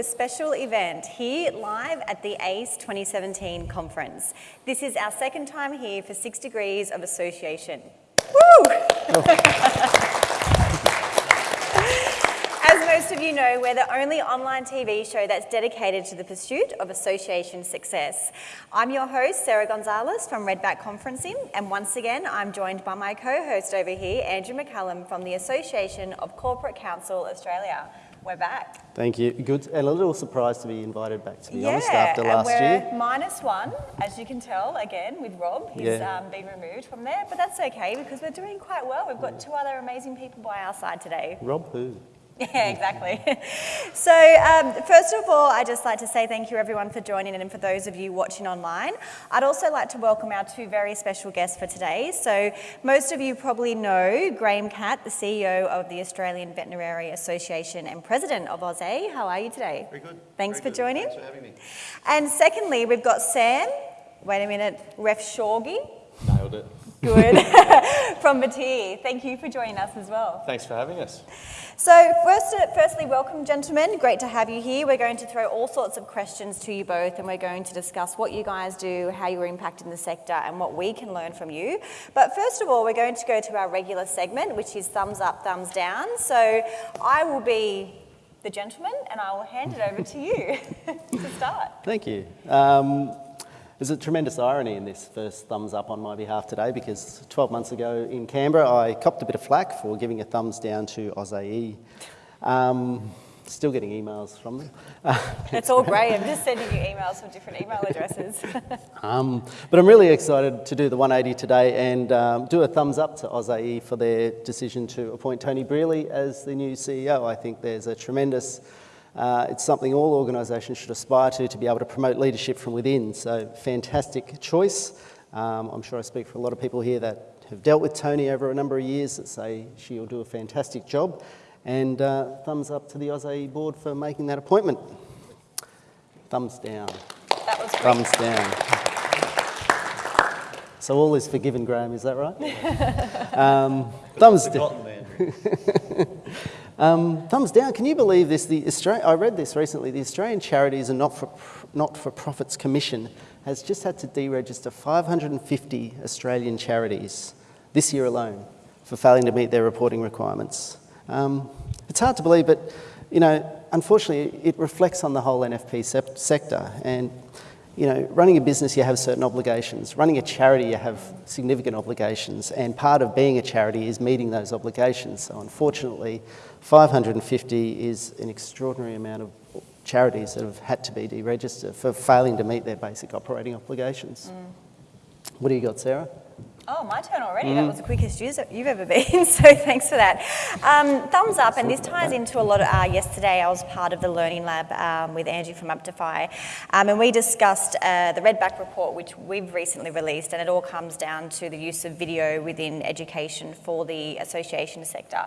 a special event here live at the ACE 2017 conference. This is our second time here for Six Degrees of Association. Woo! As most of you know, we're the only online TV show that's dedicated to the pursuit of association success. I'm your host, Sarah Gonzalez from Redback Conferencing, and once again, I'm joined by my co-host over here, Andrew McCallum from the Association of Corporate Counsel Australia. We're back. Thank you. Good, and a little surprised to be invited back, to be yeah, honest, after last and we're year. minus one, as you can tell, again, with Rob. He's Yeah. um, been removed from there, but that's okay because we're doing quite well. We've got two other amazing people by our side today. Rob who? Yeah, exactly. so um, first of all, I'd just like to say thank you everyone for joining and for those of you watching online. I'd also like to welcome our two very special guests for today. So most of you probably know Graham Catt, the CEO of the Australian Veterinary Association and President of AusA. How are you today? Very good. Thanks Very for good. joining. Thanks for having me. And secondly, we've got Sam, wait a minute, Refshauge. Nailed it. Good. From Batyr. Thank you for joining us as well. Thanks for having us. So first, firstly, welcome gentlemen. Great to have you here. We're going to throw all sorts of questions to you both and we're going to discuss what you guys do, how you're impacting the sector and what we can learn from you. But first of all, we're going to go to our regular segment, which is thumbs up, thumbs down. So I will be the gentleman and I will hand it over to you to start. Thank you. Um, there's a tremendous irony in this first thumbs up on my behalf today because 12 months ago in Canberra, I copped a bit of flack for giving a thumbs down to AusAE. Um, still getting emails from them. It's all great. I'm just sending you emails from different email addresses. Um, but I'm really excited to do the 180 today and um, do a thumbs up to AusAE for their decision to appoint Toni Brearley as the new CEO. I think there's a tremendous, uh, it's something all organisations should aspire to, to be able to promote leadership from within. So fantastic choice. Um, I'm sure I speak for a lot of people here that have dealt with Tony over a number of years that say she'll do a fantastic job. And uh, thumbs up to the AusAE board for making that appointment. Thumbs down. That was great. Thumbs down. So all is forgiven, Graham, is that right? um, thumbs down. Um, thumbs down. Can you believe this? The Australian, I read this recently. The Australian Charities and Not for Not for Profits Commission has just had to deregister 550 Australian charities this year alone for failing to meet their reporting requirements. Um, it's hard to believe, but you know, unfortunately, it reflects on the whole NFP sep- sector. And you know, running a business, you have certain obligations. Running a charity, you have significant obligations. And part of being a charity is meeting those obligations. So unfortunately, 550 is an extraordinary amount of charities that have had to be deregistered for failing to meet their basic operating obligations. Mm. What do you got, Sarah? Oh, my turn already. Mm. That was the quickest you've you've ever been, so thanks for that. Um, thumbs up, and this ties into a lot of, uh, yesterday I was part of the Learning Lab um, with Angie from Aptify, um, and we discussed uh, the Redback report, which we've recently released, and it all comes down to the use of video within education for the association sector.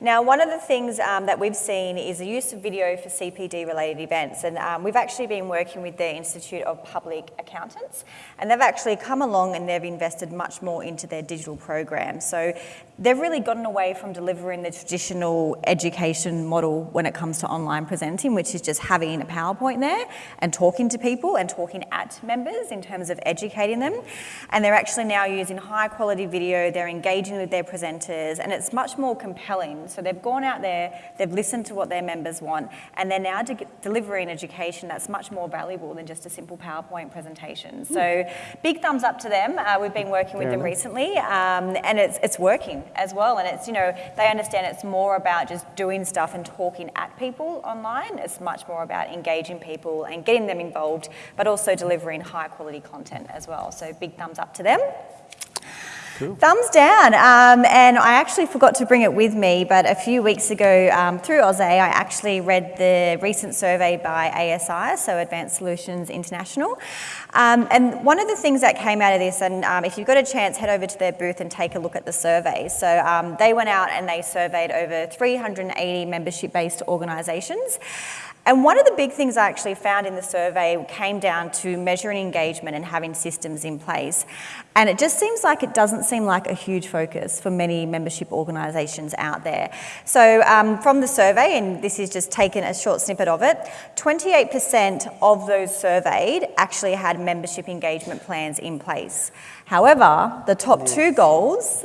Now, one of the things um, that we've seen is the use of video for CPD-related events, and um, we've actually been working with the Institute of Public Accountants, and they've actually come along and they've invested much more into their digital program. So they've really gotten away from delivering the traditional education model when it comes to online presenting, which is just having a PowerPoint there and talking to people and talking at members in terms of educating them. And they're actually now using high quality video, they're engaging with their presenters, and it's much more compelling. So they've gone out there, they've listened to what their members want, and they're now de- delivering education that's much more valuable than just a simple PowerPoint presentation. So big thumbs up to them. Uh, we've been working with them recently, um, and it's, it's working as well. And it's, you know, they understand it's more about just doing stuff and talking at people online. It's much more about engaging people and getting them involved, but also delivering high quality content as well. So big thumbs up to them. Thumbs down. Um, and I actually forgot to bring it with me, but a few weeks ago um, through AusA, I actually read the recent survey by ASI, so Advanced Solutions International. Um, and one of the things that came out of this, and um, if you've got a chance, head over to their booth and take a look at the survey. So um, they went out and they surveyed over 380 membership based organisations. And one of the big things I actually found in the survey came down to measuring engagement and having systems in place. And it just seems like it doesn't seem like a huge focus for many membership organisations out there. So um, from the survey, and this is just taken a short snippet of it, 28% of those surveyed actually had membership engagement plans in place. However, the top two goals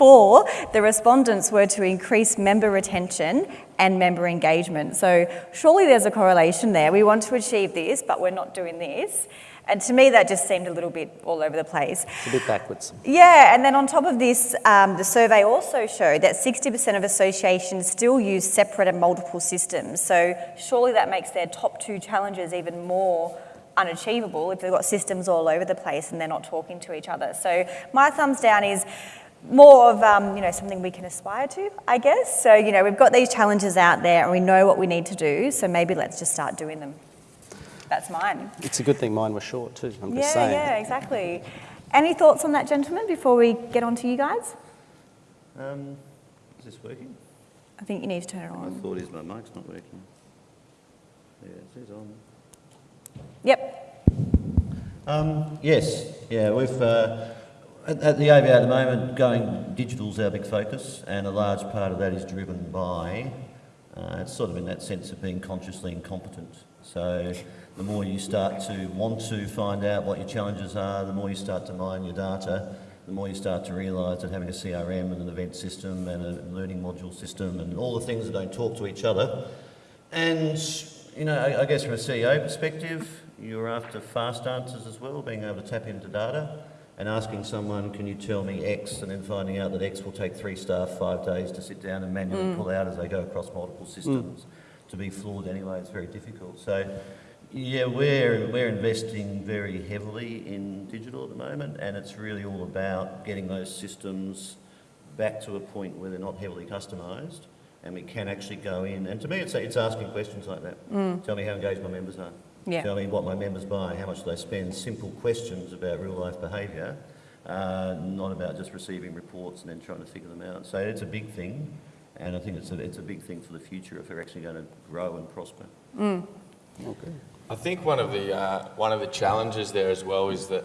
for the respondents were to increase member retention and member engagement. So surely there's a correlation there. We want to achieve this, but we're not doing this. And to me, that just seemed a little bit all over the place. It's a bit backwards. Yeah, and then on top of this, um, the survey also showed that 60% of associations still use separate and multiple systems. So surely that makes their top two challenges even more unachievable if they've got systems all over the place and they're not talking to each other. So my thumbs down is more of um, you know something we can aspire to, I guess. So you know we've got these challenges out there and we know what we need to do. So maybe let's just start doing them. That's mine. It's a good thing mine was short too. I'm yeah, just saying. yeah, exactly. Any thoughts on that, gentlemen, before we get on to you guys? Um, is this working? I think you need to turn it on. I thought his my mic's not working. Yeah, it says on. Yep. Um, yes, yeah, we've uh, at, at the AVA at the moment going digital is our big focus, and a large part of that is driven by uh, it's sort of in that sense of being consciously incompetent. So the more you start to want to find out what your challenges are, the more you start to mine your data, the more you start to realise that having a CRM and an event system and a learning module system and all the things that don't talk to each other. And, you know, I, I guess from a CEO perspective, you're after fast answers as well, being able to tap into data and asking someone, can you tell me X, and then finding out that X will take three staff five days to sit down and manually mm. pull out as they go across multiple mm. systems. To be flawed anyway, it's very difficult. So, yeah, we're, we're investing very heavily in digital at the moment, and it's really all about getting those systems back to a point where they're not heavily customised, and we can actually go in. And to me, it's, it's asking questions like that. Mm. Tell me how engaged my members are. Yeah. Tell me what my members buy, how much do they spend. Simple questions about real life behaviour, uh, not about just receiving reports and then trying to figure them out. So it's a big thing, and I think it's a, it's a big thing for the future if we're actually going to grow and prosper. Okay. I think one of the uh, one of the challenges there as well is that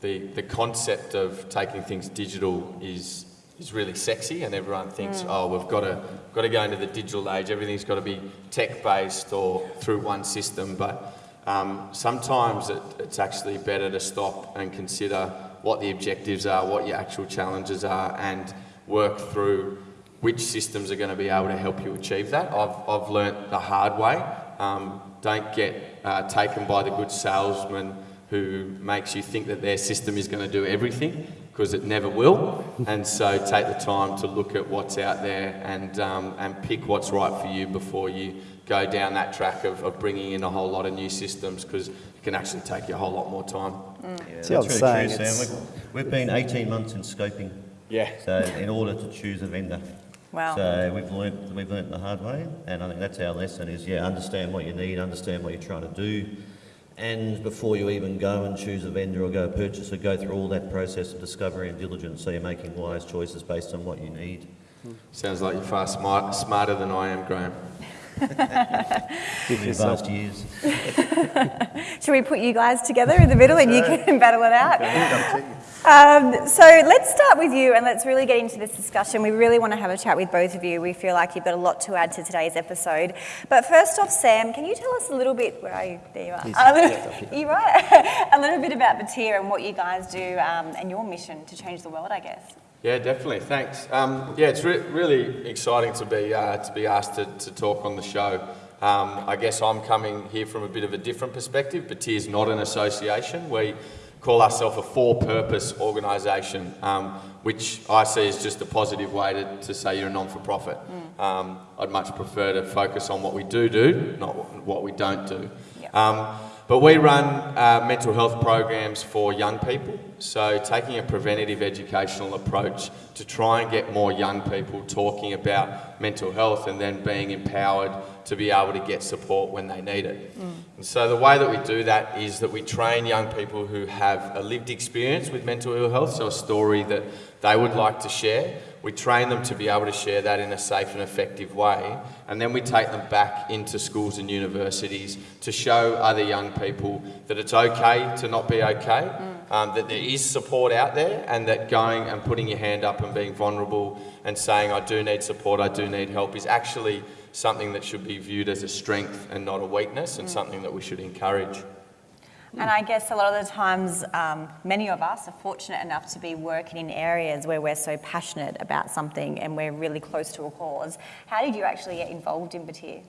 the the concept of taking things digital is is really sexy, and everyone thinks, oh, we've got to got to go into the digital age. Everything's got to be tech based or through one system, but um, sometimes it, it's actually better to stop and consider what the objectives are, what your actual challenges are, and work through which systems are going to be able to help you achieve that. I've, I've learnt the hard way. Um, don't get uh, taken by the good salesman who makes you think that their system is going to do everything because it never will. And so take the time to look at what's out there and, um, and pick what's right for you before you go down that track of, of bringing in a whole lot of new systems because it can actually take you a whole lot more time. Yeah, See, I was that's saying really true, Sam. We've, we've been 18 months in scoping, Yeah. so in order to choose a vendor. Wow. So we've learnt, we've learnt the hard way, and I think that's our lesson is, yeah, understand what you need, understand what you're trying to do, and before you even go and choose a vendor or go purchase or go through all that process of discovery and diligence so you're making wise choices based on what you need. Sounds like you're far smart, smarter than I am, Graham. Give In yourself advanced years. Should we put you guys together in the middle and you can battle it out? Um, so let's start with you and let's really get into this discussion. We really want to have a chat with both of you. We feel like you've got a lot to add to today's episode. But first off, Sam, can you tell us a little bit? Where are you? There you are. He's A little, just up you right? a little bit about Batyr and what you guys do um, and your mission to change the world, I guess. Yeah, definitely. Thanks. Um, yeah, it's re- really exciting to be uh, to be asked to, to talk on the show. Um, I guess I'm coming here from a bit of a different perspective. Batyr's not an association. We call ourselves a for-purpose organisation, um, which I see as just a positive way to, to say you're a non-for-profit. Um, I'd much prefer to focus on what we do do, not what we don't do. Yeah. Um, but we run uh, mental health programs for young people, so taking a preventative educational approach to try and get more young people talking about mental health and then being empowered to be able to get support when they need it. And so the way that we do that is that we train young people who have a lived experience with mental ill health, so a story that they would like to share. we train them to be able to share that in a safe and effective way, and then we take them back into schools and universities to show other young people that it's okay to not be okay, um, that there is support out there, and that going and putting your hand up and being vulnerable and saying, I do need support, I do need help, is actually something that should be viewed as a strength and not a weakness, and something that we should encourage. And I guess a lot of the times, um, many of us are fortunate enough to be working in areas where we're so passionate about something and we're really close to a cause. How did you actually get involved in Batyr?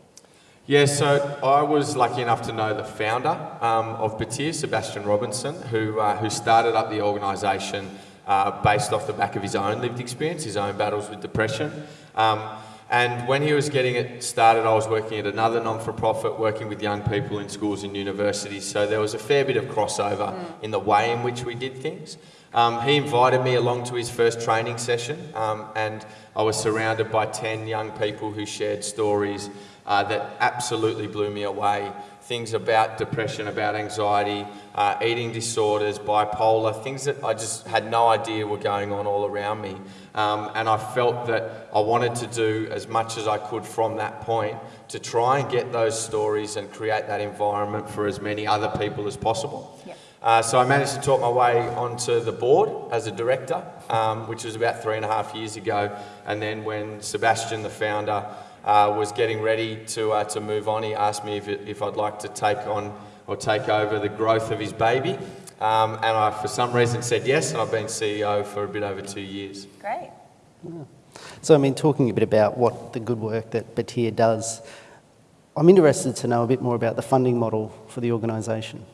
Yeah, so I was lucky enough to know the founder um, of Batyr, Sebastian Robinson, who, uh, who started up the organisation uh, based off the back of his own lived experience, his own battles with depression. Um, and when he was getting it started, I was working at another non for profit, working with young people in schools and universities. So there was a fair bit of crossover mm. in the way in which we did things. Um, he invited me along to his first training session, um, and I was surrounded by 10 young people who shared stories uh, that absolutely blew me away. Things about depression, about anxiety, uh, eating disorders, bipolar, things that I just had no idea were going on all around me. Um, and I felt that I wanted to do as much as I could from that point to try and get those stories and create that environment for as many other people as possible. Yep. Uh, so I managed to talk my way onto the board as a director, um, which was about three and a half years ago. And then when Sebastian, the founder, uh, was getting ready to, uh, to move on, he asked me if, it, if I'd like to take on or take over the growth of his baby. Um, and I, for some reason, said yes, and I've been CEO for a bit over two years. Great. Yeah. So, I mean, talking a bit about what the good work that Batyr does, I'm interested to know a bit more about the funding model for the organisation.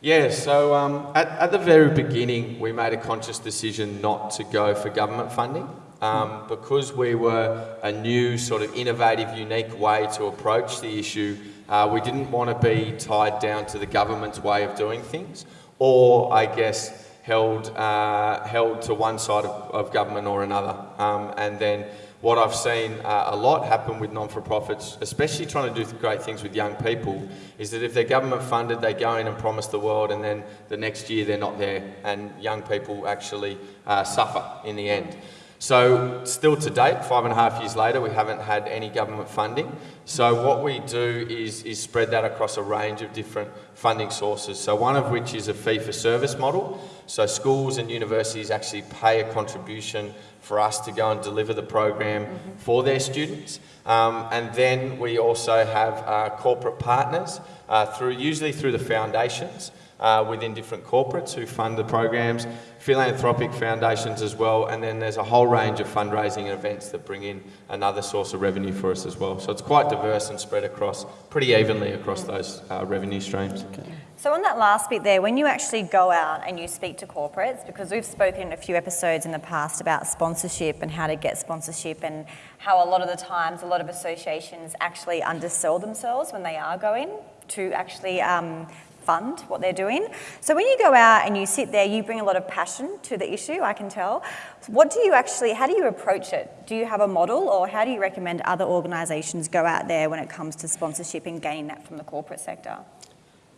Yeah, so um, at, at the very beginning, we made a conscious decision not to go for government funding. Um, because we were a new, sort of innovative, unique way to approach the issue, uh, we didn't want to be tied down to the government's way of doing things, or I guess held uh, held to one side of, of government or another. Um, and then what I've seen uh, a lot happen with non-for-profits, especially trying to do great things with young people, is that if they're government funded, they go in and promise the world, and then the next year they're not there, and young people actually uh, suffer in the end. So still to date, five and a half years later, we haven't had any government funding. So what we do is, is spread that across a range of different funding sources. So one of which is a fee for service model. So schools and universities actually pay a contribution for us to go and deliver the program mm-hmm. for their students. Um, and then we also have uh, corporate partners uh, through usually through the foundations uh, within different corporates who fund the programs, philanthropic foundations as well, and then there's a whole range of fundraising events that bring in another source of revenue for us as well. So it's quite diverse and spread across pretty evenly across those uh, revenue streams. Okay. So on that last bit there, when you actually go out and you speak to corporates, because we've spoken in a few episodes in the past about sponsorship and how to get sponsorship and how a lot of the times a lot of associations actually undersell themselves when they are going to actually um, fund what they're doing. So when you go out and you sit there, you bring a lot of passion to the issue, I can tell. What do you actually, how do you approach it? Do you have a model or how do you recommend other organisations go out there when it comes to sponsorship and gaining that from the corporate sector?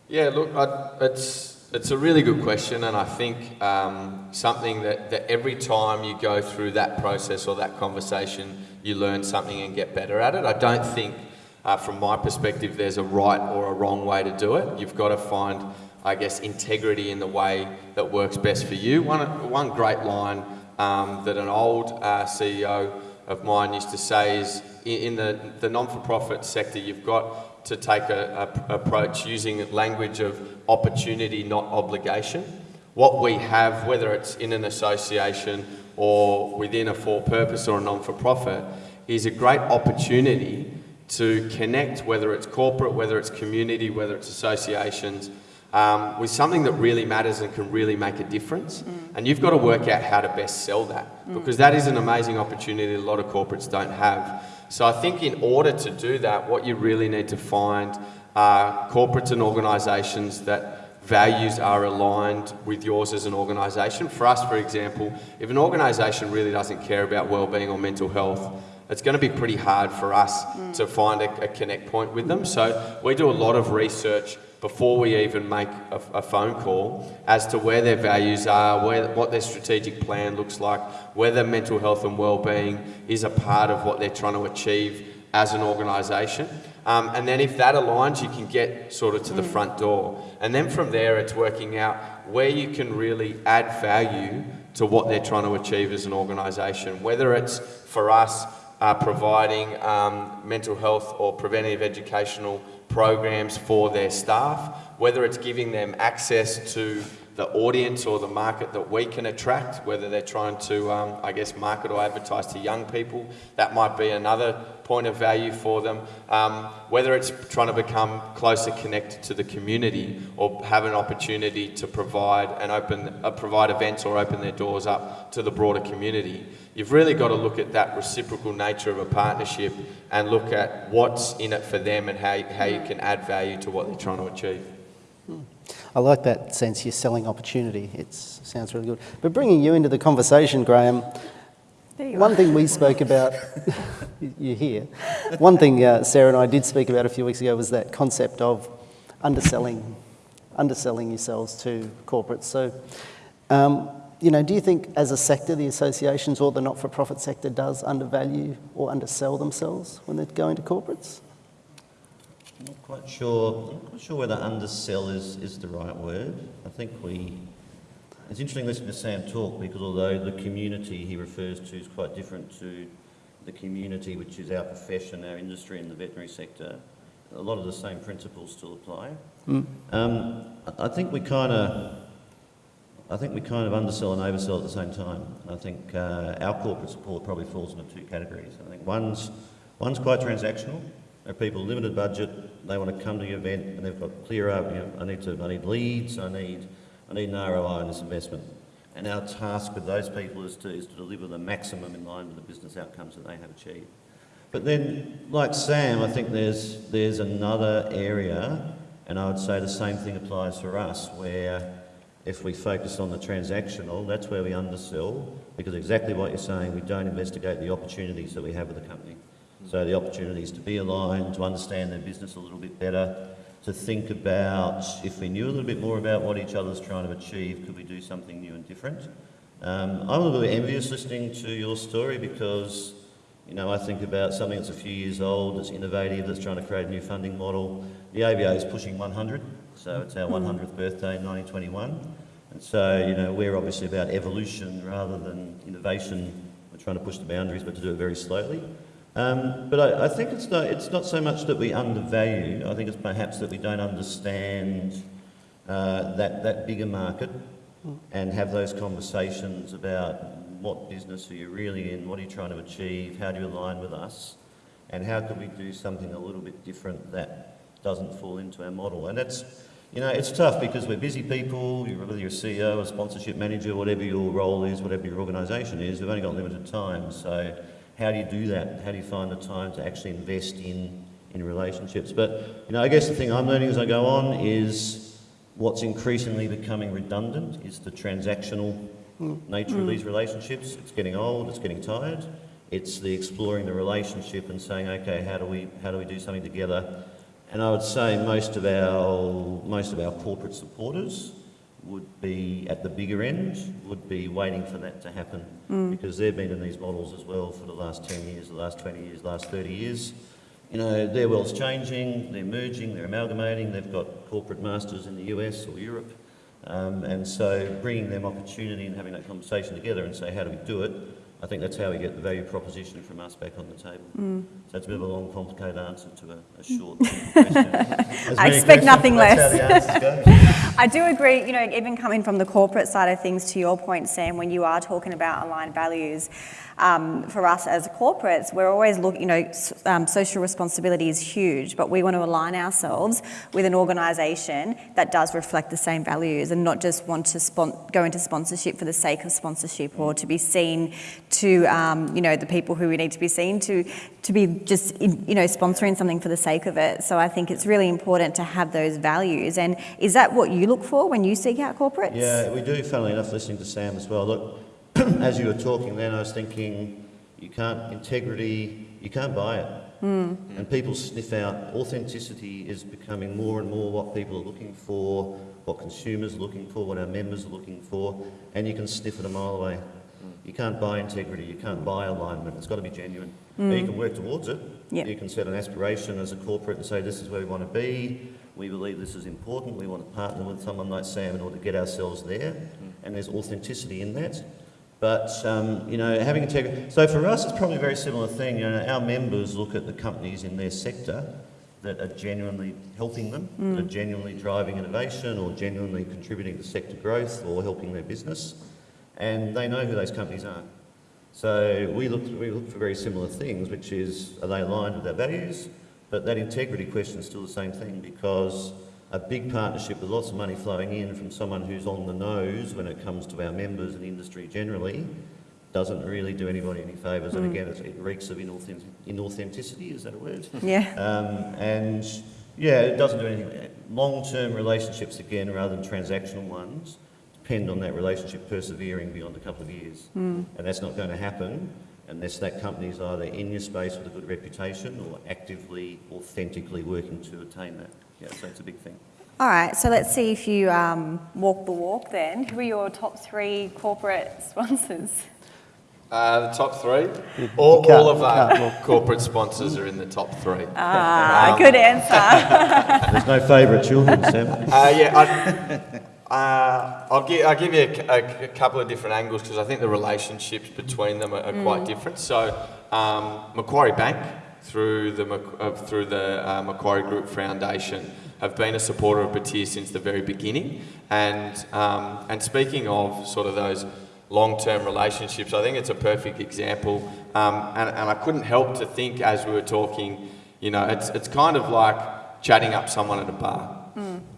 Yeah, look, I, it's, it's a really good question, and I think um, something that, that every time you go through that process or that conversation, you learn something and get better at it. I don't think uh, from my perspective, there's a right or a wrong way to do it. You've got to find, I guess, integrity in the way that works best for you. One, one great line um, that an old uh, CEO of mine used to say is in the, the non-for-profit sector, you've got to take a, a approach using language of opportunity, not obligation. What we have, whether it's in an association or within a for-purpose or a non-for-profit, is a great opportunity to connect, whether it's corporate, whether it's community, whether it's associations, um, with something that really matters and can really make a difference. Mm. And you've got to work out how to best sell that mm. because that is an amazing opportunity a lot of corporates don't have. So I think in order to do that, what you really need to find are corporates and organisations that values are aligned with yours as an organisation. For us, for example, if an organisation really doesn't care about well-being or mental health, it's going to be pretty hard for us mm. to find a, a, connect point with them. So we do a lot of research before we even make a, a phone call as to where their values are, where, what their strategic plan looks like, whether mental health and well-being is a part of what they're trying to achieve as an organisation. Um, and then if that aligns, you can get sort of to the front door. And then from there, it's working out where you can really add value to what they're trying to achieve as an organisation. Whether it's for us uh, providing um, mental health or preventative educational programs for their staff, whether it's giving them access to the audience or the market that we can attract, whether they're trying to, um, I guess, market or advertise to young people, that might be another point of value for them. Um, whether it's trying to become closer connected to the community or have an opportunity to provide and open, uh, provide events or open their doors up to the broader community. You've really got to look at that reciprocal nature of a partnership and look at what's in it for them and how, how you can add value to what they're trying to achieve. I like that sense you're selling opportunity. It sounds really good. But bringing you into the conversation, Graham, one thing we spoke about, you're here. One thing uh, Sarah and I did speak about a few weeks ago was that concept of underselling, underselling yourselves to corporates. So, um, you know, do you think as a sector, the associations or the not-for-profit sector does undervalue or undersell themselves when they're going to corporates? I'm not quite sure. I'm not quite sure whether undersell is, is the right word. I think we. It's interesting listening to Sam talk because although the community he refers to is quite different to the community which is our profession, our industry in the veterinary sector, a lot of the same principles still apply. Mm. Um, I think we kind of. I think we kind of undersell and oversell at the same time. I think uh, our corporate support probably falls into two categories. I think one's, one's quite transactional, are people limited budget, they want to come to the event and they've got clear, you know, I need to, I need leads, I need, I need an ROI on this investment. And our task with those people is to, is to deliver the maximum in line with the business outcomes that they have achieved. But then, like Sam, I think there's, there's another area, and I would say the same thing applies for us, where if we focus on the transactional, that's where we undersell, because exactly what you're saying, we don't investigate the opportunities that we have with the company. So the opportunities to be aligned, to understand their business a little bit better, to think about if we knew a little bit more about what each other's trying to achieve, could we do something new and different? Um, I'm a little bit envious listening to your story because, you know, I think about something that's a few years old, that's innovative, that's trying to create a new funding model. The AVA is pushing 100, so it's our 100th birthday in 1921. And so, you know, we're obviously about evolution rather than innovation. We're trying to push the boundaries, but to do it very slowly. Um, but I, I, think it's not, it's not so much that we undervalue, I think it's perhaps that we don't understand uh, that, that bigger market and have those conversations about what business are you really in, what are you trying to achieve, how do you align with us, and how could we do something a little bit different that doesn't fall into our model. And it's, you know, it's tough because we're busy people, whether you're a CEO, a sponsorship manager, whatever your role is, whatever your organisation is, we've only got limited time. So how do you do that? How do you find the time to actually invest in, in relationships? But, you know, I guess the thing I'm learning as I go on is what's increasingly becoming redundant is the transactional nature mm. of these relationships. It's getting old, it's getting tired. It's the exploring the relationship and saying, okay, how do we, how do, we do something together? And I would say most of our, most of our corporate supporters would be at the bigger end, would be waiting for that to happen mm. because they've been in these models as well for the last 10 years, the last 20 years, the last 30 years. You know, their world's changing, they're merging, they're amalgamating, they've got corporate masters in the US or Europe. Um, and so bringing them opportunity and having that conversation together and say, how do we do it? I think that's how we get the value proposition from us back on the table. Mm. So it's a bit of a long, complicated answer to a, a short question. I expect nothing less. I do agree, you know, even coming from the corporate side of things, to your point, Sam, when you are talking about aligned values, um, for us as corporates, we're always looking, you know, um, social responsibility is huge, but we want to align ourselves with an organisation that does reflect the same values and not just want to go into sponsorship for the sake of sponsorship or to be seen to, um, you know, the people who we need to be seen to, to be just, you know, sponsoring something for the sake of it. So I think it's really important to have those values. And is that what you look for when you seek out corporates? Yeah, we do, funnily enough, listening to Sam as well. Look, as you were talking then, I was thinking, you can't, integrity, you can't buy it. Hmm. And people sniff out authenticity is becoming more and more what people are looking for, what consumers are looking for, what our members are looking for, and you can sniff it a mile away. Hmm. You can't buy integrity, you can't buy alignment, it's got to be genuine. Hmm. Now, you can work towards it. Yep. You can set an aspiration as a corporate and say, this is where we want to be, we believe this is important, we want to partner with someone like Sam in order to get ourselves there, and there's authenticity in that. But, um, you know, having integrity, so for us it's probably a very similar thing. You know, our members look at the companies in their sector that are genuinely helping them, that are genuinely driving innovation or genuinely contributing to sector growth or helping their business, and they know who those companies are. So we look, we look for very similar things, which is, are they aligned with our values? But that integrity question is still the same thing because a big partnership with lots of money flowing in from someone who's on the nose when it comes to our members and industry generally doesn't really do anybody any favours. And again, it's, it reeks of inauthentic, inauthenticity, is that a word? Yeah. Um, and yeah, it doesn't do anything. Long-term relationships, again, rather than transactional ones, depend on that relationship persevering beyond a couple of years. And that's not going to happen unless that company's either in your space with a good reputation or actively, authentically working to attain that. Yeah, so it's a big thing. All right, so let's see if you um, walk the walk then. Who are your top three corporate sponsors? Uh, the top three? All, can't- all of our corporate sponsors are in the top three. Ah, good answer. There's no favourite children, Sam. Uh, yeah, I, uh, I'll, give, I'll give you a, a- a couple of different angles because I think the relationships between them are, are quite different. So, um, Macquarie Bank, through the, uh, through the uh, Macquarie Group Foundation, have been a supporter of Batyr since the very beginning. And, um, and speaking of sort of those long-term relationships, I think it's a perfect example. Um, and, and I couldn't help to think as we were talking, you know, it's, it's kind of like chatting up someone at a bar.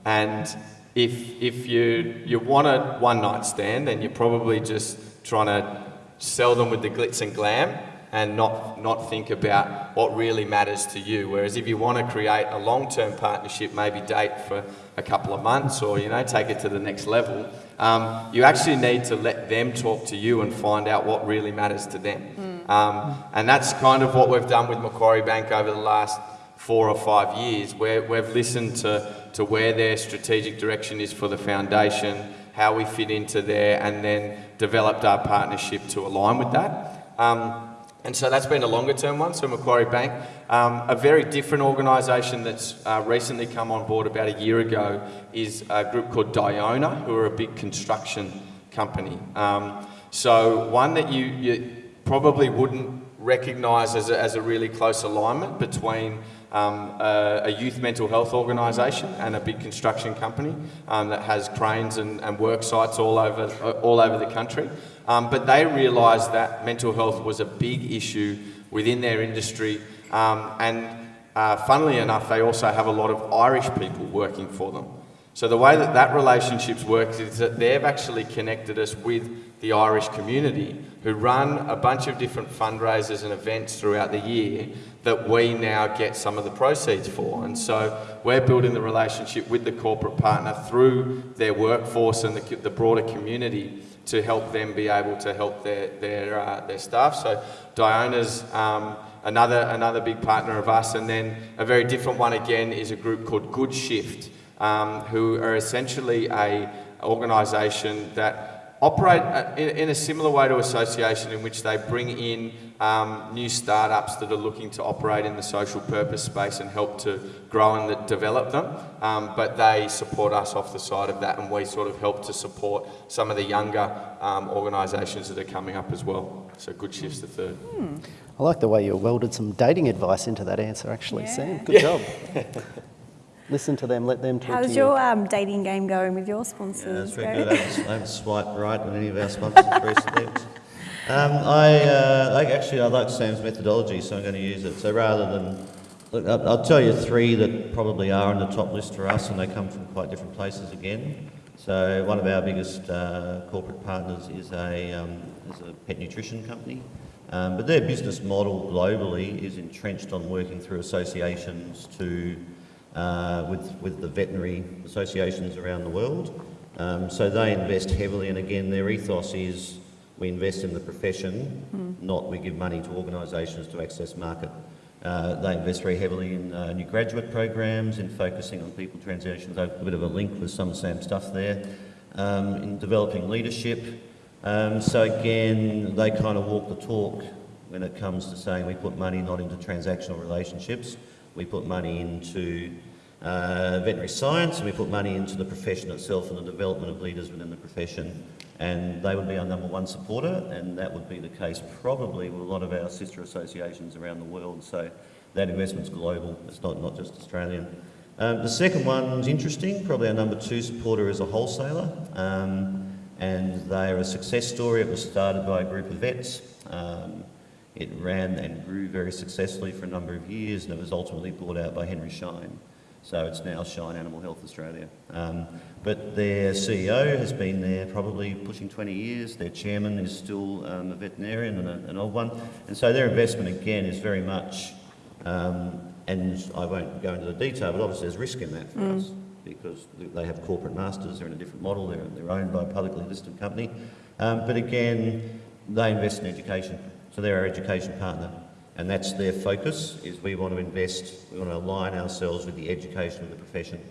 And if, if you, you want a one night stand, then you're probably just trying to sell them with the glitz and glam and not, not think about what really matters to you. Whereas if you want to create a long term partnership, maybe date for a couple of months or, you know, take it to the next level, um, you actually need to let them talk to you and find out what really matters to them. Um, and that's kind of what we've done with Macquarie Bank over the last four or five years, where we've listened to, to where their strategic direction is for the foundation, how we fit into there, and then developed our partnership to align with that. Um, and so that's been a longer term one. So Macquarie Bank, um, a very different organisation that's uh, recently come on board about a year ago is a group called Diona, who are a big construction company. Um, so one that you, you probably wouldn't recognise as a, as a really close alignment between um, a, a youth mental health organisation and a big construction company um, that has cranes and, and work sites all over, all over the country. Um, but they realised that mental health was a big issue within their industry. Um, and uh, funnily enough, they also have a lot of Irish people working for them. So the way that that relationship works is that they've actually connected us with the Irish community who run a bunch of different fundraisers and events throughout the year that we now get some of the proceeds for. And so we're building the relationship with the corporate partner through their workforce and the, the broader community to help them be able to help their, their, uh, their staff. So Diona's um, another, another big partner of us. And then a very different one again is a group called Good Shift, um, who are essentially a organisation that operate uh, in, in a similar way to association in which they bring in um, new startups that are looking to operate in the social purpose space and help to grow and the- develop them. Um, but they support us off the side of that, and we sort of help to support some of the younger um, organisations that are coming up as well. So Good Shift's the third. I like the way you welded some dating advice into that answer, actually, Yeah. Sam. Good job. Listen to them, let them talk to you. How's your um, dating game going with your Yeah, sponsors? that's very good. I haven't, I haven't swiped right on any of our sponsors recently. Um, I, uh, I actually I like Sam's methodology, so I'm going to use it. So rather than look, I'll, I'll tell you three that probably are on the top list for us, and they come from quite different places again. So one of our biggest uh, corporate partners is a um, is a pet nutrition company. Um, but their business model globally is entrenched on working through associations to uh, with, with the veterinary associations around the world. Um, so they invest heavily, and again, their ethos is we invest in the profession, not we give money to organisations to access market. Uh, they invest very heavily in uh, new graduate programs, in focusing on people transitions. A bit of a link with some Sam stuff there. Um, in developing leadership. Um, so again, they kind of walk the talk when it comes to saying we put money not into transactional relationships, we put money into uh, veterinary science and we put money into the profession itself and the development of leaders within the profession. And they would be our number one supporter, and that would be the case probably with a lot of our sister associations around the world. So that investment's global, it's not, not just Australian. Um, the second one's interesting, probably our number two supporter is a wholesaler. Um, and they are a success story. It was started by a group of vets. Um, it ran and grew very successfully for a number of years and it was ultimately bought out by Henry Schein. So it's now Schein Animal Health Australia. Um, but their CEO has been there probably pushing 20 years. Their chairman is still um, a veterinarian and a, an old one. And so their investment again is very much, um, and I won't go into the detail, but obviously there's risk in that for mm. us because they have corporate masters, they're in a different model, they're, they're owned by a publicly listed company. Um, but again, they invest in education. So they're our education partner. And that's their focus, is we want to invest, we want to align ourselves with the education of the profession.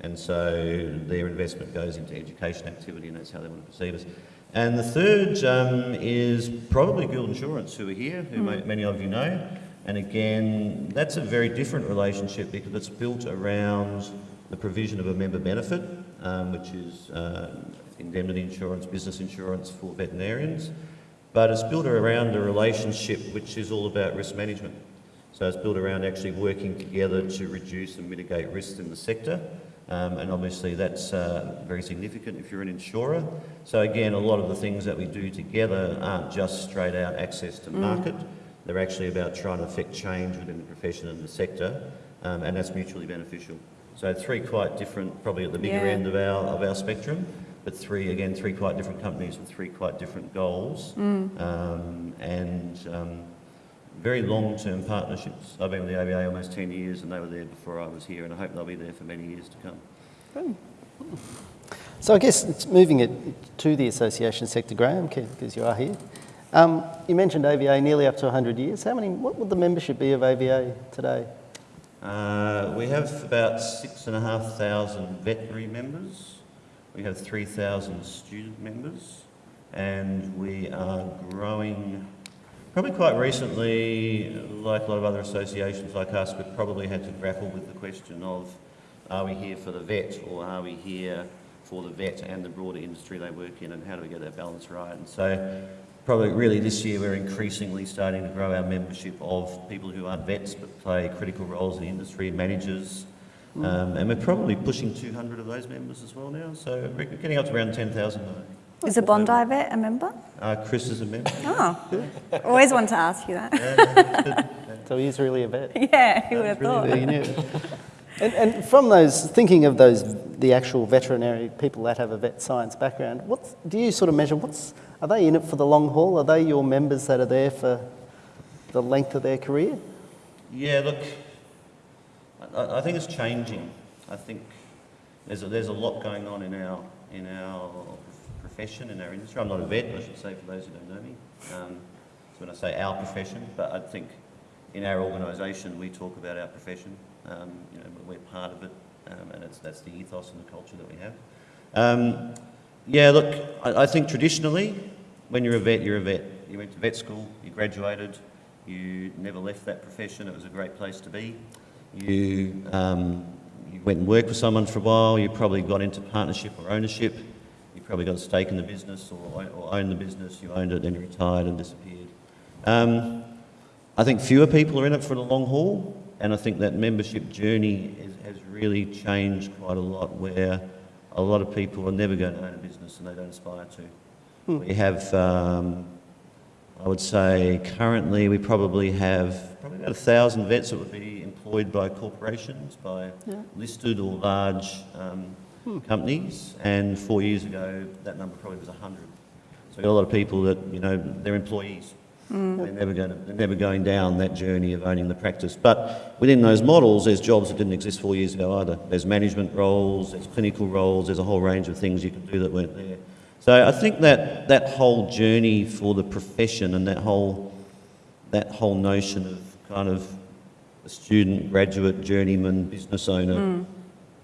And so their investment goes into education activity and that's how they want to perceive us. And the third um, is probably Guild Insurance, who are here, who mm. many of you know. And again, that's a very different relationship because it's built around the provision of a member benefit, um, which is uh, indemnity insurance, business insurance for veterinarians but it's built around a relationship which is all about risk management. So it's built around actually working together to reduce and mitigate risks in the sector. Um, and obviously that's uh, very significant if you're an insurer. So again, a lot of the things that we do together aren't just straight out access to mm. market. Mm. They're actually about trying to affect change within the profession and the sector, um, and that's mutually beneficial. So three quite different, probably at the bigger yeah. end of our, of our spectrum but three, again, three quite different companies with three quite different goals mm. um, and um, very long-term partnerships. I've been with the AVA almost 10 years and they were there before I was here and I hope they'll be there for many years to come. Good. So I guess it's moving it to the association sector, Graham, because you are here. Um, you mentioned AVA nearly up to 100 years. How many, what would the membership be of AVA today? Uh, we have about six and a half thousand veterinary members. We have 3,000 student members and we are growing probably quite recently, like a lot of other associations like us, we've probably had to grapple with the question of are we here for the vet or are we here for the vet and the broader industry they work in and how do we get that balance right? And so probably really this year we're increasingly starting to grow our membership of people who aren't vets but play critical roles in the industry, managers, um, and we're probably pushing 200 of those members as well now, so we're getting up to around 10,000 Is a Bondi vet a member? Uh, Chris is a member. Oh, always wanted to ask you that. Yeah, so he's really a vet. Yeah, who would have thought. Really and, and from those, thinking of those, the actual veterinary people that have a vet science background, what do you sort of measure? What's are they in it for the long haul? Are they your members that are there for the length of their career? Yeah, look, I, I think it's changing. I think there's a, there's a lot going on in our in our profession, in our industry. I'm not a vet, I should say, for those who don't know me. Um, so when I say our profession, but I think in our organisation we talk about our profession. Um, you know, we're part of it, um, and it's, that's the ethos and the culture that we have. Um, yeah, look, I, I, think traditionally, when you're a vet, you're a vet. You went to vet school, you graduated, you never left that profession. It was a great place to be you, um, you went and worked with someone for a while, you probably got into partnership or ownership, you probably got a stake in the business or, or owned the business, you owned it, then you retired and disappeared. Um, I think fewer people are in it for the long haul, and I think that membership journey is, has really changed quite a lot where a lot of people are never going to own a business and they don't aspire to. Hmm. We have, um, I would say, currently we probably have probably about a thousand vets that would be employed by corporations, by yeah. listed or large um, hmm. companies, and four years ago that number probably was 100. So we've got a lot of people that, you know, they're employees. Mm. They're, never going to, they're never going down that journey of owning the practice. But within those models, there's jobs that didn't exist four years ago either. There's management roles, there's clinical roles, there's a whole range of things you can do that weren't there. So I think that that whole journey for the profession and that whole, that whole notion of kind of the student, graduate, journeyman, business owner,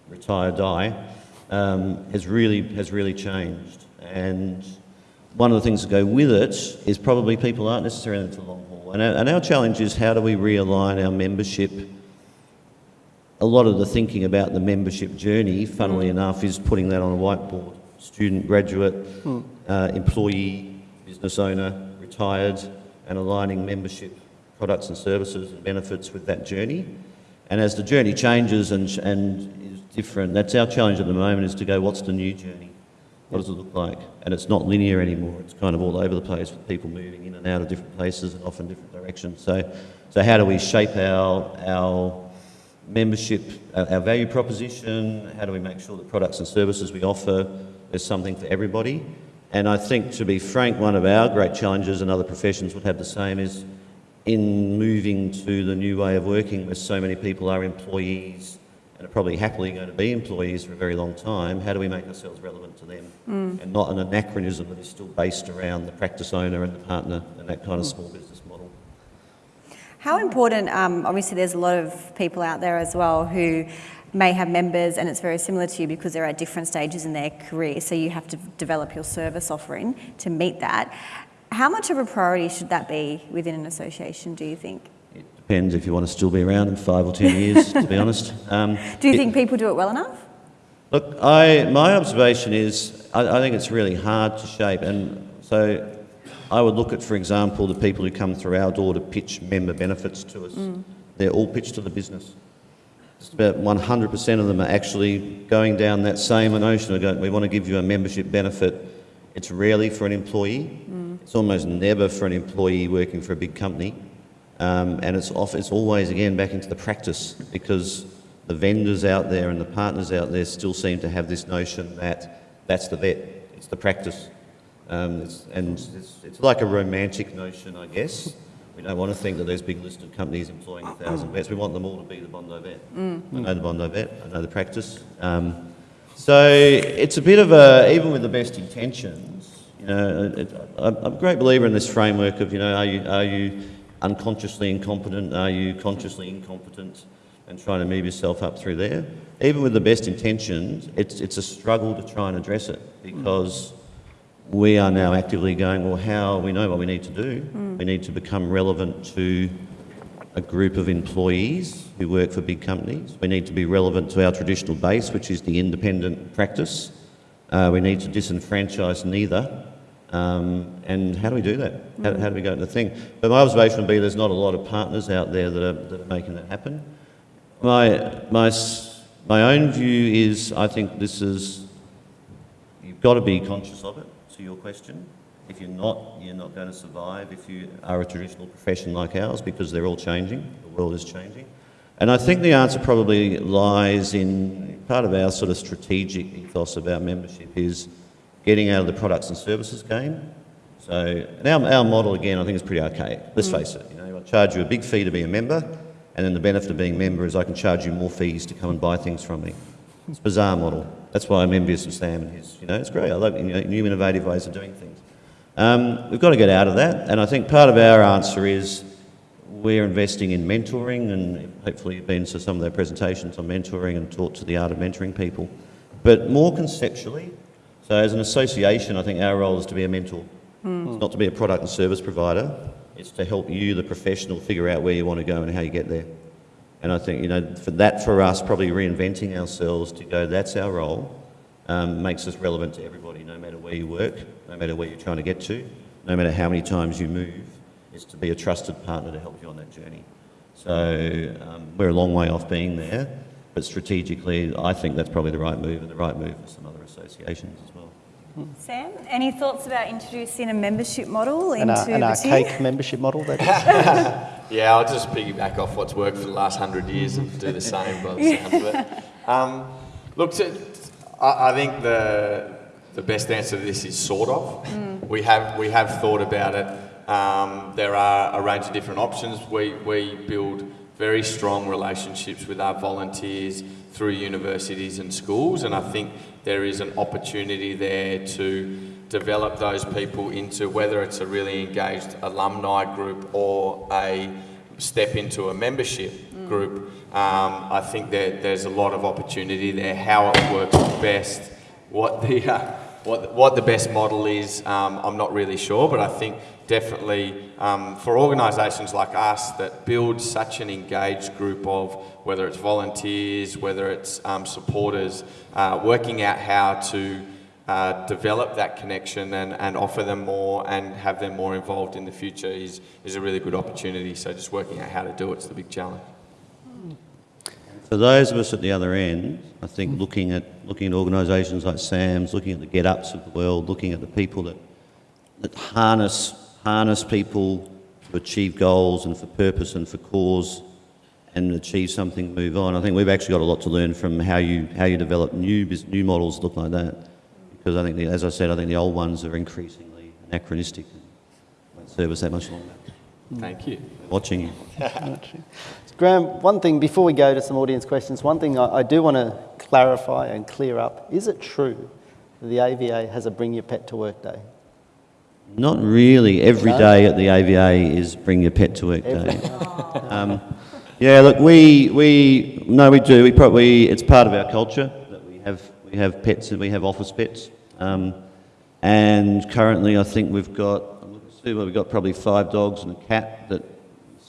retire, die, um, has really has really changed. And one of the things that go with it is probably people aren't necessarily into the long haul. And our, and our challenge is how do we realign our membership? A lot of the thinking about the membership journey, funnily enough, is putting that on a whiteboard. Student, graduate, uh, employee, business owner, retired, and aligning membership products and services and benefits with that journey. And as the journey changes and, and is different, that's our challenge at the moment is to go, what's the new journey? What does it look like? And it's not linear anymore. It's kind of all over the place with people moving in and out of different places and often different directions. So, so how do we shape our, our membership, our, our value proposition? How do we make sure the products and services we offer, there's something for everybody? And I think, to be frank, one of our great challenges, and other professions would have the same, is in moving to the new way of working where so many people are employees and are probably happily going to be employees for a very long time, how do we make ourselves relevant to them and not an anachronism that is still based around the practice owner and the partner and that kind of small business model? How important, um, obviously, there's a lot of people out there as well who may have members and it's very similar to you because there are different stages in their career. So you have to develop your service offering to meet that. How much of a priority should that be within an association, do you think? It depends if you want to still be around in five or ten years, to be honest. Um, Do you it- think people do it well enough? Look, I, my observation is I, I think it's really hard to shape. And so I would look at, for example, the people who come through our door to pitch member benefits to us. They're all pitched to the business. Just about 100% of them are actually going down that same notion of going, we want to give you a membership benefit. It's rarely for an employee. It's almost never for an employee working for a big company. Um, and it's, off, it's always, again, back into the practice because the vendors out there and the partners out there still seem to have this notion that that's the vet, it's the practice. Um, it's, and it's, it's like a romantic notion, I guess. We don't want to think that there's big listed companies employing a thousand vets. We want them all to be the Bondi vet. I know the Bondi vet, I know the practice. Um, so it's a bit of a, even with the best intentions, you know, it, I'm I'm a great believer in this framework of, you know, are you, are you unconsciously incompetent? Are you consciously incompetent? And trying to move yourself up through there. Even with the best intentions, it's, it's a struggle to try and address it because we are now actively going, well, how, we know what we need to do. We need to become relevant to a group of employees who work for big companies. We need to be relevant to our traditional base, which is the independent practice. Uh, we need to disenfranchise neither. Um, and how do we do that? How, how do we go into the thing? But my observation would be there's not a lot of partners out there that are, that are making that happen. My, my, my own view is I think this is, you've got to be conscious of it, to your question. If you're not, you're not going to survive if you are a traditional profession like ours because they're all changing, the world is changing. And I think the answer probably lies in part of our sort of strategic ethos about membership is getting out of the products and services game. So, and our, our model again, I think is pretty archaic. Let's mm. face it, you know, I charge you a big fee to be a member, and then the benefit of being a member is I can charge you more fees to come and buy things from me. It's a bizarre model. That's why I'm envious of Sam and his, you know, it's great. I love you know, new innovative ways of doing things. Um, we've got to get out of that, and I think part of our answer is we're investing in mentoring, and hopefully you've been to some of their presentations on mentoring and taught to the art of mentoring people. But more conceptually, so as an association, I think our role is to be a mentor. It's not to be a product and service provider. It's to help you, the professional, figure out where you want to go and how you get there. And I think, you know, for that for us, probably reinventing ourselves to go, that's our role, um, makes us relevant to everybody, no matter where you work, no matter where you're trying to get to, no matter how many times you move, is to be a trusted partner to help you on that journey. So um, we're a long way off being there, but strategically, I think that's probably the right move and the right move for some other associations as well. Sam, any thoughts about introducing a membership model An, into uh, an the archaic membership model that Yeah, I'll just piggyback off what's worked for the last hundred years and do the same by the of it. Um, look, to, I, I think the the best answer to this is sort of. We have we have thought about it. Um, there are a range of different options. We we build very strong relationships with our volunteers through universities and schools, and I think there is an opportunity there to develop those people into whether it's a really engaged alumni group or a step into a membership. group. Um, I think that there's a lot of opportunity there. How it works best, what the uh, what what the best model is, um, I'm not really sure. But I think definitely um, for organisations like us that build such an engaged group of whether it's volunteers, whether it's um, supporters, uh, working out how to uh, develop that connection and, and offer them more and have them more involved in the future is, is a really good opportunity. So just working out how to do it's the big challenge. For those of us at the other end, I think looking at looking at organisations like SAMS, looking at the GetUps of the world, looking at the people that that harness harness people to achieve goals and for purpose and for cause and achieve something, move on. I think we've actually got a lot to learn from how you how you develop new new models look like that. Because I think, the, as I said, I think the old ones are increasingly anachronistic and won't serve us that much longer. Thank you. Watching you. Graham, one thing before we go to some audience questions, one thing I, I do want to clarify and clear up: is it true that the AVA has a Bring Your Pet to Work Day? Not really. Every No? day at the AVA is Bring Your Pet to Work Every- Day. Um, yeah, look, we, we, no, we do. We probably, it's part of our culture that we have, pets and we have office pets. Um, and currently, I think we've got, see, we've got probably five dogs and a cat that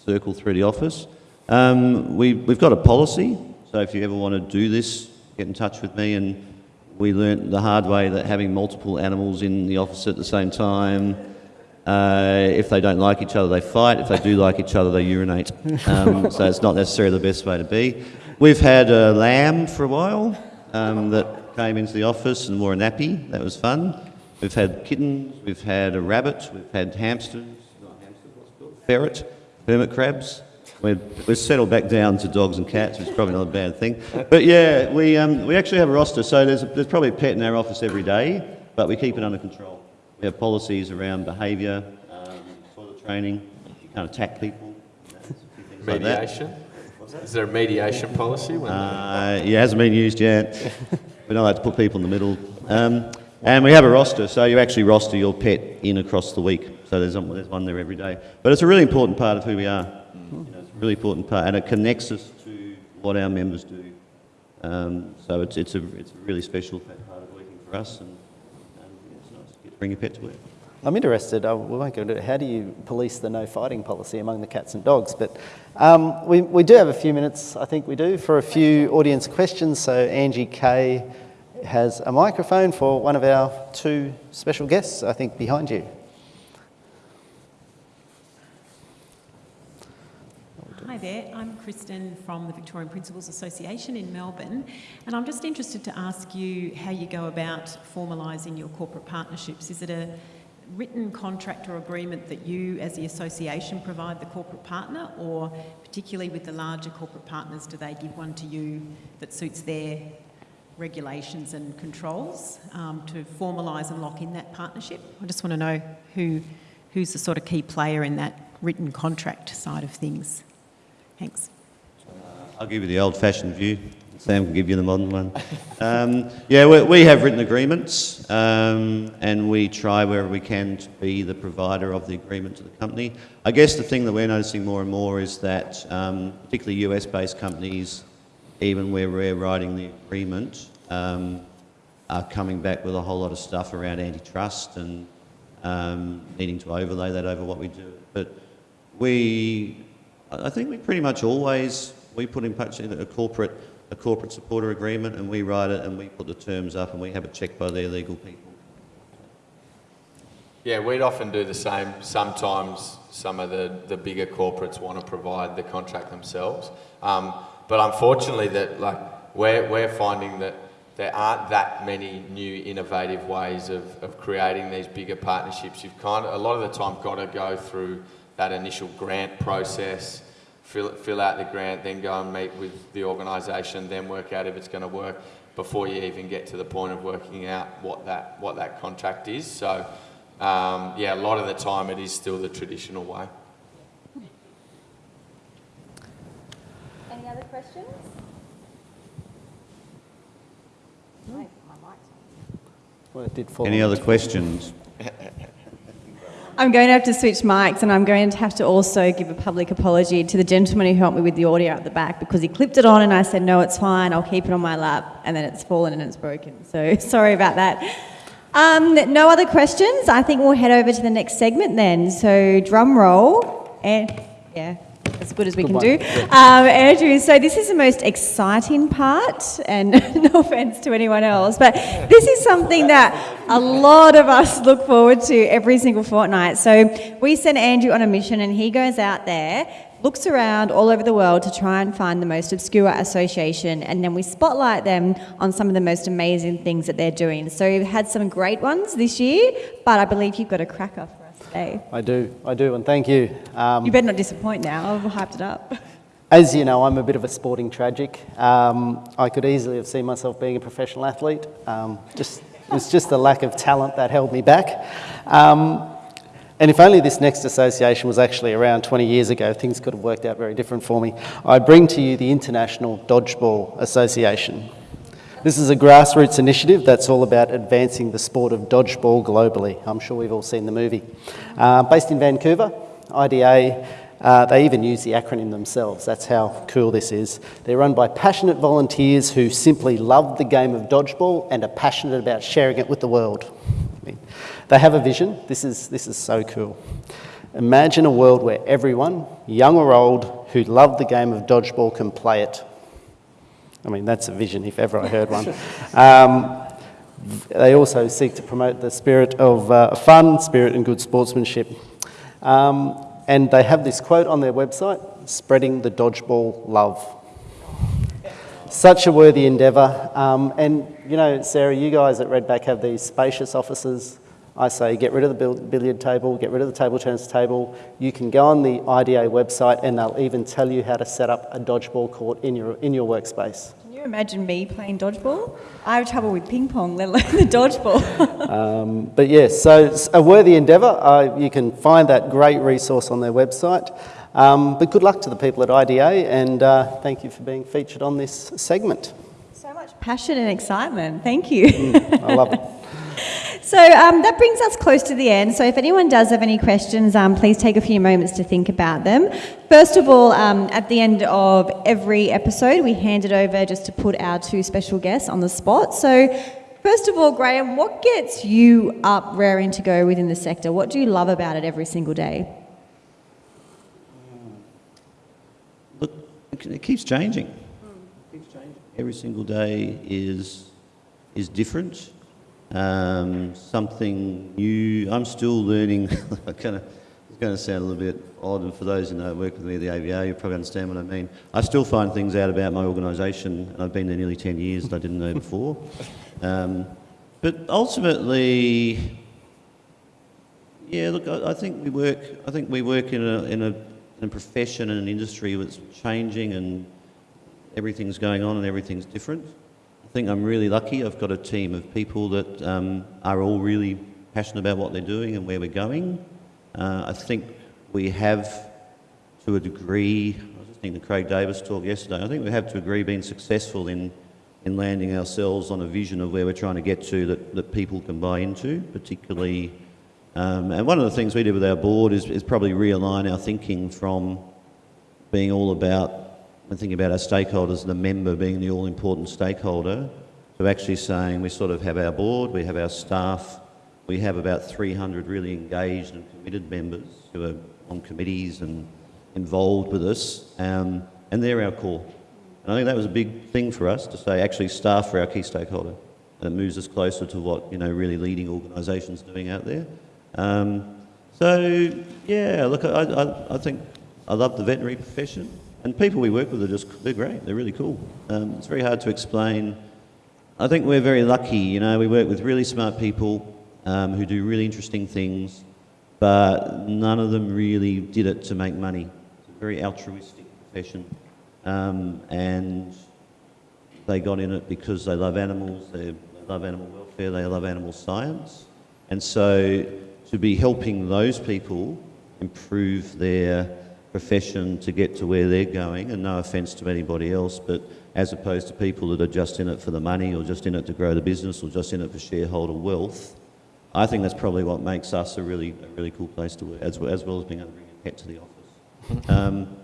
circle through the office. Um, we, we've got a policy, so if you ever want to do this, get in touch with me. And we learnt the hard way that having multiple animals in the office at the same time, uh, if they don't like each other, they fight. If they do like each other, they urinate. Um, so it's not necessarily the best way to be. We've had a lamb for a while um, that came into the office and wore a nappy. That was fun. We've had kittens. We've had a rabbit. We've had hamsters. Not hamsters, what's it called? Ferret, hermit crabs. We've, we've settled back down to dogs and cats, which is probably not a bad thing. But yeah, we, um, we actually have a roster. So there's, there's probably a pet in our office every day, but we keep it under control. We have policies around behaviour, um, toilet training. You can't attack people. you know, a few things like. Mediation? Is there a mediation policy? When Uh, it hasn't been used yet. We're not allowed to put people in the middle. Um, and we have a roster, so you actually roster your pet in across the week. So there's, one- there's one there every day. But it's a really important part of who we are. You know, it's a really important part, and it connects us to what our members do. Um, so it's, it's, a, it's a really special part of working for us, and, and it's nice to to bring your pet to work. I'm interested. Uh, we won't go into it. How do you police the no fighting policy among the cats and dogs? But um, we, we do have a few minutes, I think we do, for a few audience questions. So Angie Kay has a microphone for one of our two special guests, I think, behind you. Hi there, I'm Kristen from the Victorian Principals Association in Melbourne, and I'm just interested to ask you how you go about formalising your corporate partnerships. Is it a written contract or agreement that you, as the association, provide the corporate partner, or particularly with the larger corporate partners, do they give one to you that suits their regulations and controls um, to formalise and lock in that partnership? I just want to know who, who's the sort of key player in that written contract side of things. Thanks. I'll give you the old-fashioned view. Sam can give you the modern one. Um, yeah, we, we have written agreements, um, and we try wherever we can to be the provider of the agreement to the company. I guess the thing that we're noticing more and more is that, um, particularly US-based companies, even where we're writing the agreement, um, are coming back with a whole lot of stuff around antitrust and um, needing to overlay that over what we do. But we, I think we pretty much always, we put in touch a corporate, a corporate supporter agreement and we write it and we put the terms up and we have it checked by their legal people. Yeah, we'd often do the same. Sometimes some of the, the bigger corporates want to provide the contract themselves. Um, but unfortunately, that like we're, we're finding that there aren't that many new innovative ways of, of creating these bigger partnerships. You've kind of, a lot of the time got to go through that initial grant process, fill, fill out the grant, then go and meet with the organisation, then work out if it's going to work before you even get to the point of working out what that, what that contract is. So um, yeah, a lot of the time it is still the traditional way. Any other questions? No, my mic's on. Well, it did fall. Any other questions? I'm going to have to switch mics and I'm going to have to also give a public apology to the gentleman who helped me with the audio at the back because he clipped it on and I said, no, it's fine, I'll keep it on my lap. And then it's fallen and it's broken. So sorry about that. Um, no other questions? I think we'll head over to the next segment then. So drum roll. And yeah as good as we can do. Um, Andrew, so this is the most exciting part, and no offense to anyone else, but this is something that a lot of us look forward to every single fortnight. So we send Andrew on a mission, and he goes out there, looks around all over the world to try and find the most obscure association, and then we spotlight them on some of the most amazing things that they're doing. So we've had some great ones this year, but I believe you've got a cracker I do, I do, and thank you. Um, You better not disappoint now. I've hyped it up. As you know, I'm a bit of a sporting tragic. Um, I could easily have seen myself being a professional athlete. Um, just, it was just the lack of talent that held me back. Um, and if only this next association was actually around 20 years ago, things could have worked out very different for me. I bring to you the International Dodgeball Association. This is a grassroots initiative that's all about advancing the sport of dodgeball globally. I'm sure we've all seen the movie. Uh, based in Vancouver, IDA, uh, they even use the acronym themselves. That's how cool this is. They're run by passionate volunteers who simply love the game of dodgeball and are passionate about sharing it with the world. I mean, they have a vision. This is, this is so cool. Imagine a world where everyone, young or old, who love the game of dodgeball can play it. I mean, that's a vision if ever I heard one. Um, they also seek to promote the spirit of uh, fun, spirit and good sportsmanship. Um, and they have this quote on their website spreading the dodgeball love. Such a worthy endeavour. Um, and, you know, Sarah, you guys at Redback have these spacious offices. I say get rid of the billiard table, get rid of the table tennis table. You can go on the IDA website and they'll even tell you how to set up a dodgeball court in your, in your workspace. Can you imagine me playing dodgeball? I have trouble with ping pong, let alone the dodgeball. Um, but yes, so it's a worthy endeavour. Uh, you can find that great resource on their website. Um, but good luck to the people at IDA and uh, thank you for being featured on this segment. so much passion and excitement. Thank you. I love it. So um, that brings us close to the end. So if anyone does have any questions, um, please take a few moments to think about them. First of all, um, at the end of every episode, we hand it over just to put our two special guests on the spot. So first of all, Graham, what gets you up raring to go within the sector? What do you love about it every single day? Look, it it keeps changing. It keeps changing. Every single day is is different. Um, something new. I'm still learning. I kind of. It's going to sound a little bit odd, and for those who know work with me at the AVA, you probably understand what I mean. I still find things out about my organisation, and I've been there nearly 10 years that I didn't know before. Um, but ultimately, yeah, look, I, I think we work. I think we work in a in a, in a profession and an industry that's changing, and everything's going on, and everything's different. I think I'm really lucky. I've got a team of people that um, are all really passionate about what they're doing and where we're going. Uh, I think we have, to a degree, I was listening to Craig Davis talk yesterday. I think we have, to a degree, been successful in in landing ourselves on a vision of where we're trying to get to that, that people can buy into, particularly. Um, and one of the things we did with our board is, is probably realign our thinking from being all about, when thinking about our stakeholders, the member being the all important stakeholder, to actually saying we sort of have our board, we have our staff, we have about 300 really engaged and committed members who are on committees and involved with us, um, and they're our core. And I think that was a big thing for us to say actually staff are our key stakeholder. And it moves us closer to what you know really leading organisations doing out there. Um, so yeah, look, I, I, I think I love the veterinary profession, and people we work with are just they're great. They're really cool. Um, it's very hard to explain. I think we're very lucky. You know, we work with really smart people um, who do really interesting things, but none of them really did it to make money. It's a very altruistic profession. Um, and they got in it because they love animals, they, they love animal welfare, they love animal science. And so to be helping those people improve their profession to get to where they're going, and no offence to anybody else, but as opposed to people that are just in it for the money or just in it to grow the business or just in it for shareholder wealth, I think that's probably what makes us a really, a really cool place to work, as, well- as well as being able to bring a pet to the office. Um,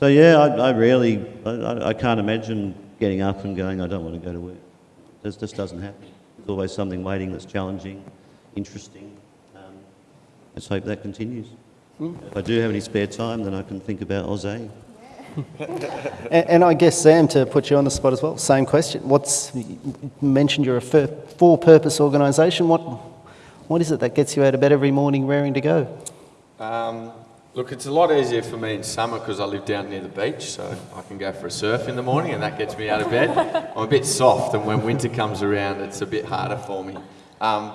so yeah, I, I really, I- I, can't imagine getting up and going, I don't want to go to work. This just doesn't happen. There's always something waiting that's challenging, interesting. Um, let's hope that continues. If I do have any spare time, then I can think about Aussie. And, and I guess, Sam, to put you on the spot as well, same question. What's, you mentioned you're a for, for-purpose organisation. What, what is it that gets you out of bed every morning raring to go? Um, look, it's a lot easier for me in summer because I live down near the beach, so I can go for a surf in the morning and that gets me out of bed. I'm a bit soft, and when winter comes around, it's a bit harder for me. Um,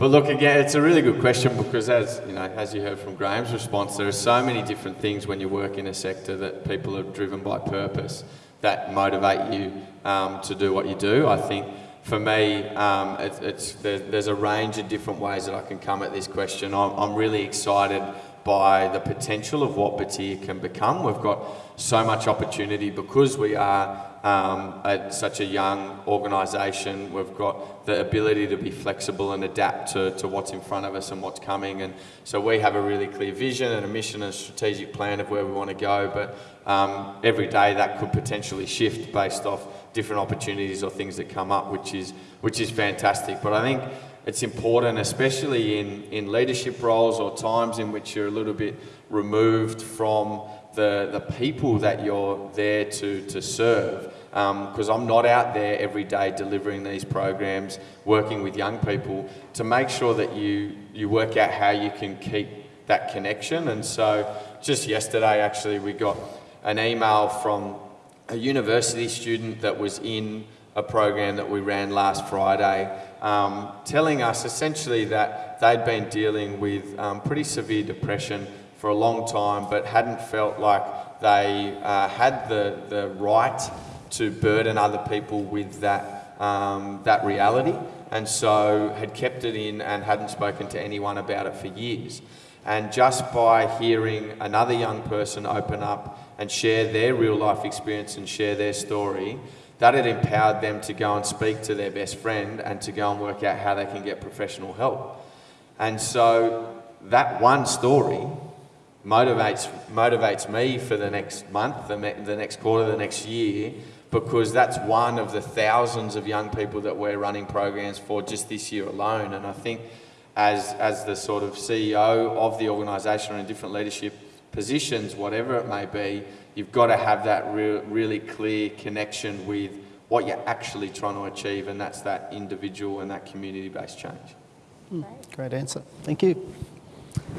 but look, again, it's a really good question because, as you know, as you heard from Graham's response, there are so many different things when you work in a sector that people are driven by purpose that motivate you um, to do what you do. I think for me, um, it, it's there, there's a range of different ways that I can come at this question. I'm, I'm really excited by the potential of what Batyr can become. We've got so much opportunity because we are um, at such a young organisation. We've got the ability to be flexible and adapt to, to what's in front of us and what's coming. And so we have a really clear vision and a mission and a strategic plan of where we want to go. But um, every day that could potentially shift based off different opportunities or things that come up, which is which is fantastic. But I think it's important, especially in, in leadership roles or times in which you're a little bit removed from the, the people that you're there to, to serve. Because I'm not out there every day delivering these programs, working with young people to make sure that you, you work out how you can keep that connection. And so just yesterday, actually, we got an email from a university student that was in a program that we ran last Friday, um, telling us essentially that they'd been dealing with um, pretty severe depression for a long time, but hadn't felt like they uh, had the, the right to burden other people with that, um, that reality, and so had kept it in and hadn't spoken to anyone about it for years. And just by hearing another young person open up and share their real life experience and share their story, that had empowered them to go and speak to their best friend and to go and work out how they can get professional help. And so that one story motivates, motivates me for the next month, the, the next quarter, the next year, because that's one of the thousands of young people that we're running programs for just this year alone. And I think as, as the sort of CEO of the organisation or in different leadership positions, whatever it may be, you've got to have that real, really clear connection with what you're actually trying to achieve, and that's that individual and that community-based change. Hmm. Great answer. Thank you.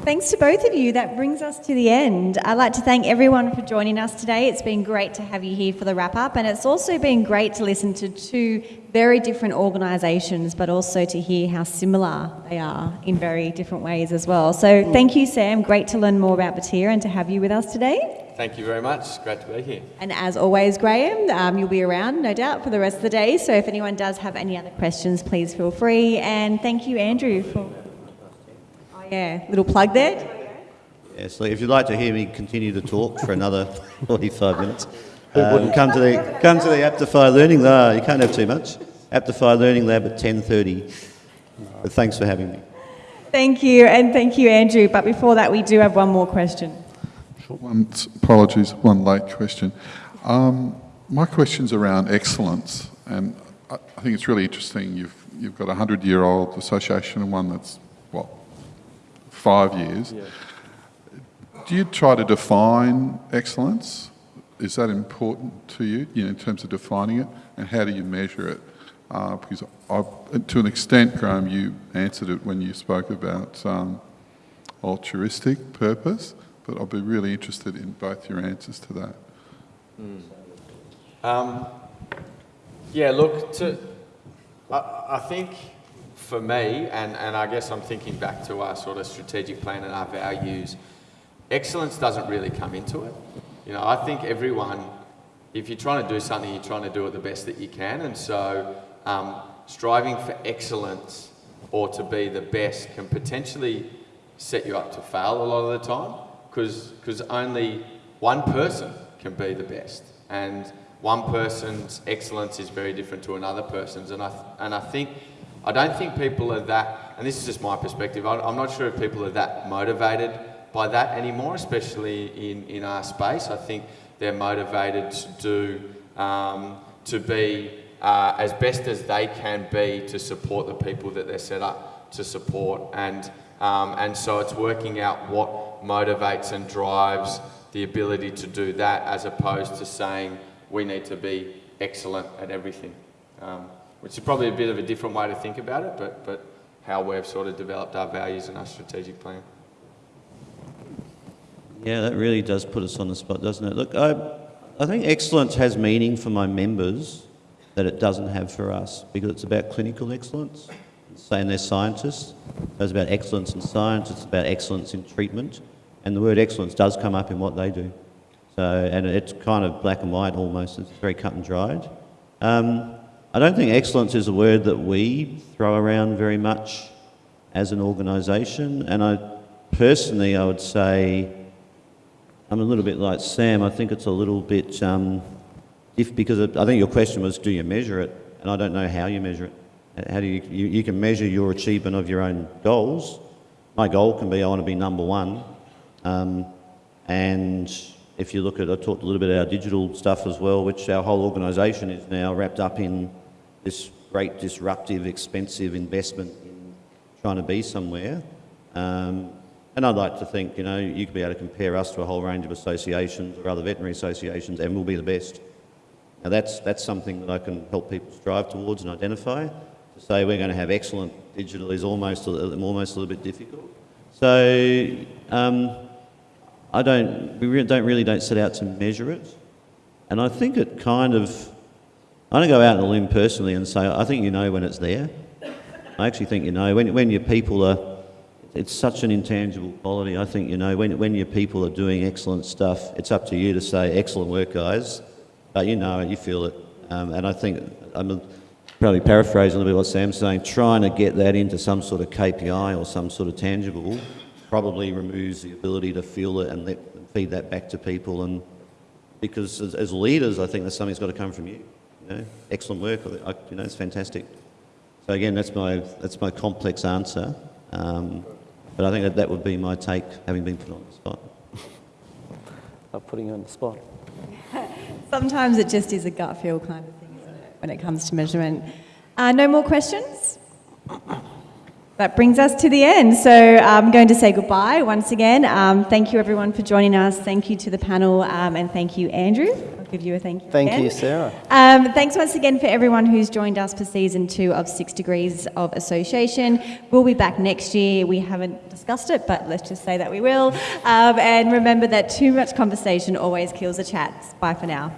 Thanks to both of you. That brings us to the end. I'd like to thank everyone for joining us today. It's been great to have you here for the wrap up, and it's also been great to listen to two very different organisations, but also to hear how similar they are in very different ways as well. So, thank you, Sam. Great to learn more about Batyr and to have you with us today. Thank you very much. Great to be here. And as always, Graham, um, you'll be around, no doubt, for the rest of the day. So, if anyone does have any other questions, please feel free. And thank you, Andrew, for. Yeah, little plug there. Yeah, so if you'd like to hear me continue to talk for another 45 minutes, um, come to the come to the Aptify Learning Lab. You can't have too much. Aptify Learning Lab at 10:30. But thanks for having me. Thank you, and thank you, Andrew. But before that, we do have one more question. One, apologies, one late question. Um, my question's around excellence, and I, I think it's really interesting. You've you've got a hundred-year-old association and one that's what five years. Do you try to define excellence? Is that important to you, you know, in terms of defining it, and how do you measure it? Uh, because I, to an extent, Graham, you answered it when you spoke about um, altruistic purpose, but I'd be really interested in both your answers to that. Um, yeah, look, to, I, I think for me, and, and I guess I'm thinking back to our sort of strategic plan and our values, excellence doesn't really come into it. You know, I think everyone, if you're trying to do something, you're trying to do it the best that you can. And so um, striving for excellence or to be the best can potentially set you up to fail a lot of the time because only one person can be the best. And one person's excellence is very different to another person's. And I, and I think, I don't think people are that, and this is just my perspective, I'm not sure if people are that motivated by that anymore, especially in, in our space. I think they're motivated to do, um, to be uh, as best as they can be to support the people that they're set up to support. And, um, and so it's working out what motivates and drives the ability to do that as opposed to saying we need to be excellent at everything, um, which is probably a bit of a different way to think about it, but, but how we've sort of developed our values and our strategic plan. Yeah, that really does put us on the spot, doesn't it? Look, I, I think excellence has meaning for my members that it doesn't have for us because it's about clinical excellence. Saying they're scientists, it's about excellence in science, it's about excellence in treatment, and the word excellence does come up in what they do. So, and it's kind of black and white almost, it's very cut and dried. Um, I don't think excellence is a word that we throw around very much as an organisation, and I personally, I would say, I'm a little bit like Sam. I think it's a little bit, um, if because I think your question was, do you measure it? And I don't know how you measure it. How do you, you, you can measure your achievement of your own goals. My goal can be I want to be number one. Um, and if you look at, I talked a little bit about our digital stuff as well, which our whole organisation is now wrapped up in this great disruptive, expensive investment in trying to be somewhere. Um, and I'd like to think, you know, you could be able to compare us to a whole range of associations or other veterinary associations and we'll be the best. Now that's, that's something that I can help people strive towards and identify. To say we're going to have excellent digital is almost a, almost a little bit difficult. So um, I don't, we re don't really don't set out to measure it. And I think it kind of, I don't go out on a limb personally and say, I think you know when it's there. I actually think you know. When, when your people are it's such an intangible quality. I think, you know, when, when your people are doing excellent stuff, it's up to you to say, excellent work, guys. But you know it, you feel it. Um, and I think, I'm probably paraphrasing a little bit what Sam's saying, trying to get that into some sort of KPI or some sort of tangible probably removes the ability to feel it and let, feed that back to people. And because as, as leaders, I think that's something that's got to come from you. You know, excellent work. I, you know, it's fantastic. So again, that's my, that's my complex answer. Um, but I think that that would be my take, having been put on the spot. Not putting you on the spot. Sometimes it just is a gut feel kind of thing, isn't it, when it comes to measurement. Uh, no more questions? That brings us to the end. So I'm going to say goodbye once again. Um, thank you everyone for joining us. Thank you to the panel um, and thank you, Andrew. Give you a thank you. Thank you, Sarah. Um, thanks once again for everyone who's joined us for season two of Six Degrees of Association. We'll be back next year. We haven't discussed it, but let's just say that we will. Um, and remember that too much conversation always kills a chat. Bye for now.